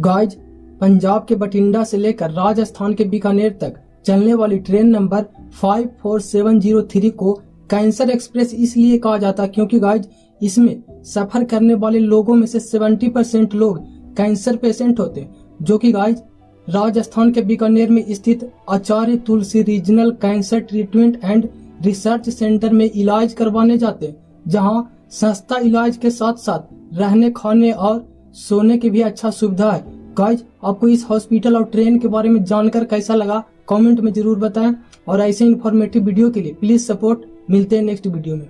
Guys, Punjab के बठिंडा से लेकर राजस्थान के बीकानेर तक चलने वाली ट्रेन नंबर 54703 को कैंसर एक्सप्रेस इसलिए कहा जाता क्योंकि गाइज़, इसमें सफ़र करने वाले लोगों में से 70 परसेंट लोग कैंसर पेशेंट होते जो कि गाइज़, राजस्थान के बीकानेर में स्थित Acharya Tulsi regional cancer treatment and research centre में इलाज करवाने जाते जहाँ सस्ता इलाज के साथ साथ रहने खाने और सोने की भी अच्छा सुविधा है। गाइज़ आपको इस हॉस्पिटल और ट्रेन के बारे में जानकर कैसा लगा? कमेंट में ज़रूर बताएँ। और ऐसे इन्फॉर्मेटिव वीडियो के लिए प्लीज़ सपोर्ट मिलते हैं नेक्स्ट वीडियो में।